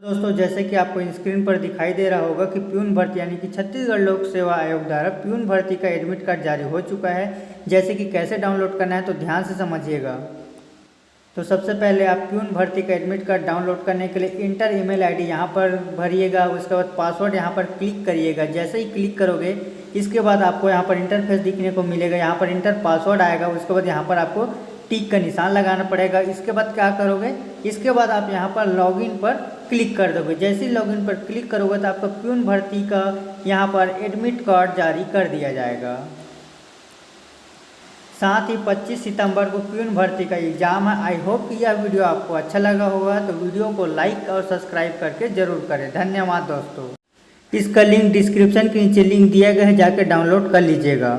दोस्तों, जैसे कि आपको स्क्रीन पर दिखाई दे रहा होगा कि प्यून भर्ती यानी कि छत्तीसगढ़ लोक सेवा आयोग द्वारा प्यून भर्ती का एडमिट कार्ड जारी हो चुका है। जैसे कि कैसे डाउनलोड करना है तो ध्यान से समझिएगा। तो सबसे पहले आप प्यून भर्ती का एडमिट कार्ड डाउनलोड करने के लिए इंटर ईमेल आईडी यहाँ पर भरिएगा, उसके बाद पासवर्ड यहाँ पर क्लिक करिएगा। जैसे ही क्लिक करोगे, इसके बाद आपको यहाँ पर इंटरफेस दिखने को मिलेगा। यहाँ पर इंटर पासवर्ड आएगा, उसके बाद यहाँ पर आपको टिक का निशान लगाना पड़ेगा। इसके बाद क्या करोगे, इसके बाद आप यहाँ पर लॉगिन पर क्लिक कर दोगे। जैसे लॉगिन पर क्लिक करोगे तो आपका प्यून भर्ती का यहाँ पर एडमिट कार्ड जारी कर दिया जाएगा। साथ ही 25 सितंबर को प्यून भर्ती का एग्ज़ाम है। आई होप कि यह वीडियो आपको अच्छा लगा होगा। तो वीडियो को लाइक और सब्सक्राइब करके ज़रूर करें। धन्यवाद दोस्तों। इसका लिंक डिस्क्रिप्शन के नीचे लिंक दिया गया है। जाकर डाउनलोड कर लीजिएगा।